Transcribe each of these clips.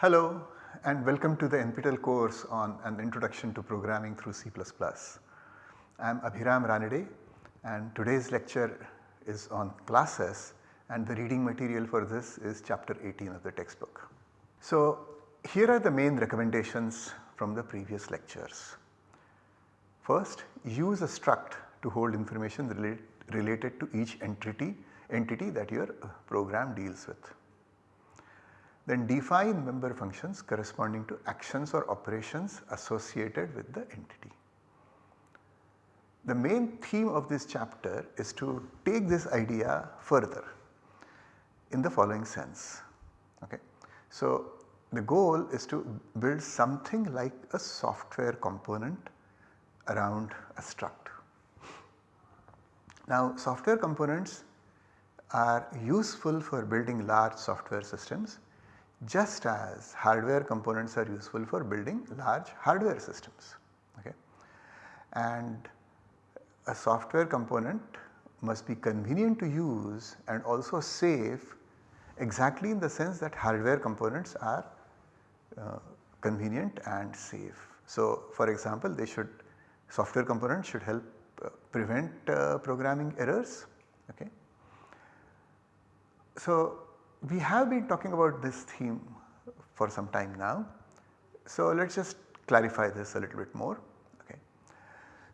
Hello and welcome to the NPTEL course on an introduction to programming through C++. I am Abhiram Ranade and today's lecture is on classes and the reading material for this is chapter 18 of the textbook. So here are the main recommendations from the previous lectures. First use a struct to hold information relate, related to each entity, entity that your program deals with. Then define member functions corresponding to actions or operations associated with the entity. The main theme of this chapter is to take this idea further in the following sense. Okay. So, the goal is to build something like a software component around a struct. Now software components are useful for building large software systems just as hardware components are useful for building large hardware systems. Okay. And a software component must be convenient to use and also safe exactly in the sense that hardware components are uh, convenient and safe. So for example they should software components should help uh, prevent uh, programming errors. Okay. So we have been talking about this theme for some time now. So let us just clarify this a little bit more. Okay.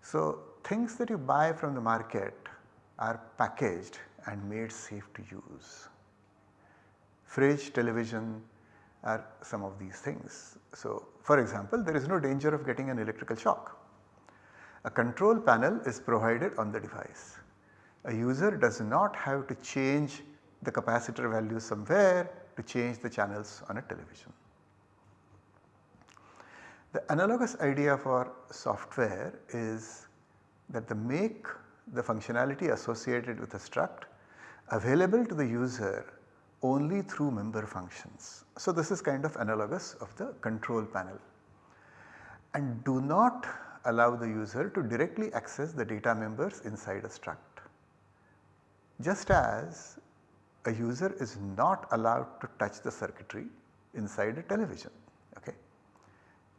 So things that you buy from the market are packaged and made safe to use. Fridge, television are some of these things. So for example there is no danger of getting an electrical shock a control panel is provided on the device. A user does not have to change the capacitor value somewhere to change the channels on a television. The analogous idea for software is that the make the functionality associated with a struct available to the user only through member functions. So this is kind of analogous of the control panel and do not allow the user to directly access the data members inside a struct. Just as a user is not allowed to touch the circuitry inside a television. Okay.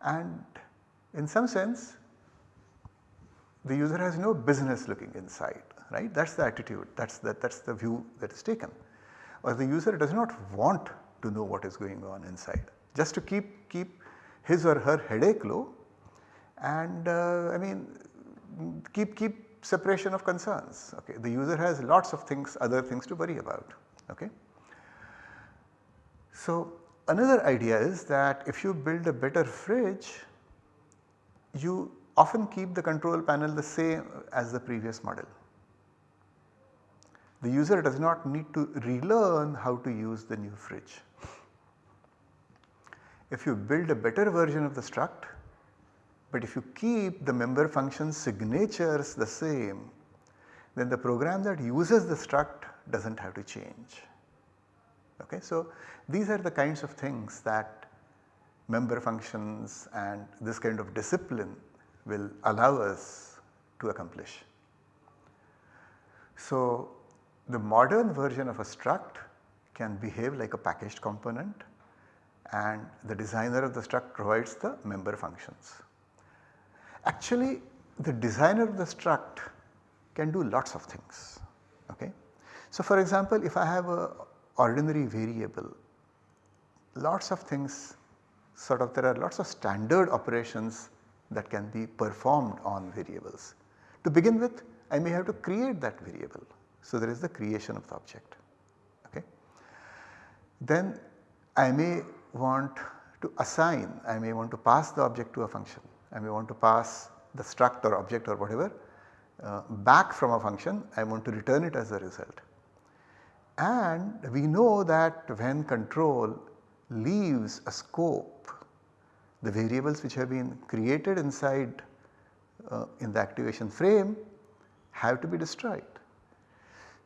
And in some sense the user has no business looking inside right that is the attitude that is the, that is the view that is taken or the user does not want to know what is going on inside just to keep, keep his or her headache low and uh, I mean keep keep separation of concerns okay. The user has lots of things other things to worry about okay. So another idea is that if you build a better fridge you often keep the control panel the same as the previous model. The user does not need to relearn how to use the new fridge. If you build a better version of the struct but if you keep the member function signatures the same then the program that uses the struct does not have to change. Okay. So, these are the kinds of things that member functions and this kind of discipline will allow us to accomplish. So, the modern version of a struct can behave like a packaged component and the designer of the struct provides the member functions. Actually the designer of the struct can do lots of things. Okay. So for example if I have a ordinary variable lots of things sort of there are lots of standard operations that can be performed on variables. To begin with I may have to create that variable. So there is the creation of the object. Okay. Then I may want to assign, I may want to pass the object to a function I may want to pass the struct or object or whatever uh, back from a function I want to return it as a result. And we know that when control leaves a scope the variables which have been created inside uh, in the activation frame have to be destroyed.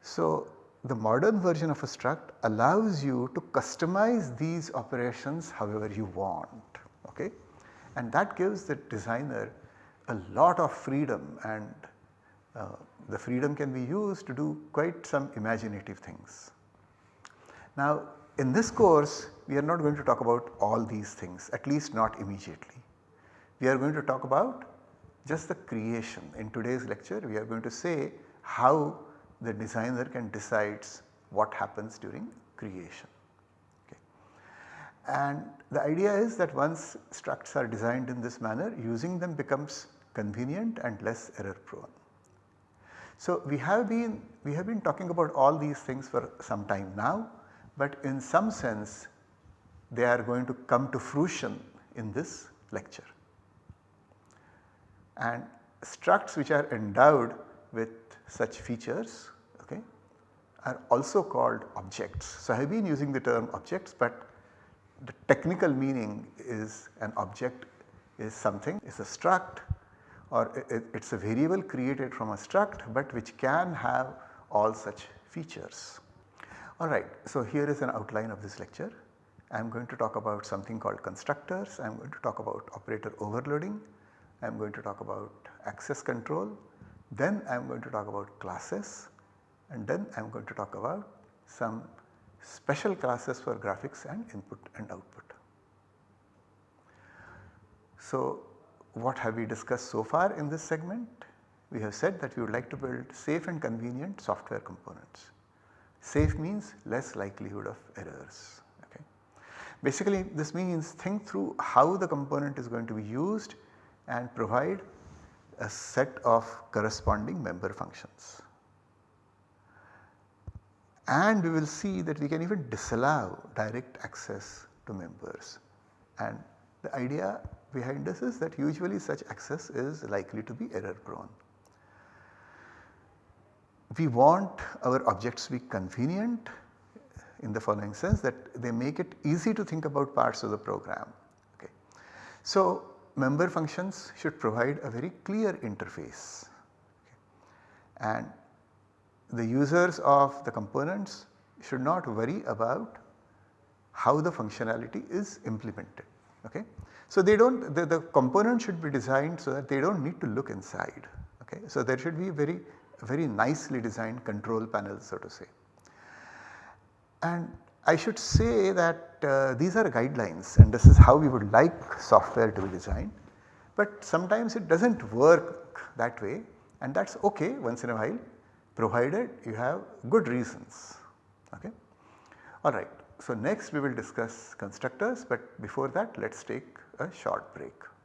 So the modern version of a struct allows you to customize these operations however you want. Okay? and that gives the designer a lot of freedom and uh, the freedom can be used to do quite some imaginative things. Now in this course we are not going to talk about all these things at least not immediately. We are going to talk about just the creation. In today's lecture we are going to say how the designer can decides what happens during creation. Okay. And the idea is that once structs are designed in this manner using them becomes convenient and less error prone. So we have been we have been talking about all these things for some time now but in some sense they are going to come to fruition in this lecture. And structs which are endowed with such features okay, are also called objects. So I have been using the term objects but the technical meaning is an object is something is a struct or it is a variable created from a struct but which can have all such features. Alright, so here is an outline of this lecture. I am going to talk about something called constructors, I am going to talk about operator overloading, I am going to talk about access control, then I am going to talk about classes and then I am going to talk about some special classes for graphics and input and output. So what have we discussed so far in this segment? We have said that we would like to build safe and convenient software components. Safe means less likelihood of errors. Okay. Basically this means think through how the component is going to be used and provide a set of corresponding member functions. And we will see that we can even disallow direct access to members and the idea behind this is that usually such access is likely to be error prone. We want our objects to be convenient in the following sense that they make it easy to think about parts of the program. Okay. So member functions should provide a very clear interface okay. and the users of the components should not worry about how the functionality is implemented. Okay. So they do not the, the component should be designed so that they do not need to look inside. Okay. So there should be very very nicely designed control panel so to say. And I should say that uh, these are guidelines and this is how we would like software to be designed. But sometimes it does not work that way and that is okay once in a while provided you have good reasons. Okay. Alright, so next we will discuss constructors but before that let us take a short break.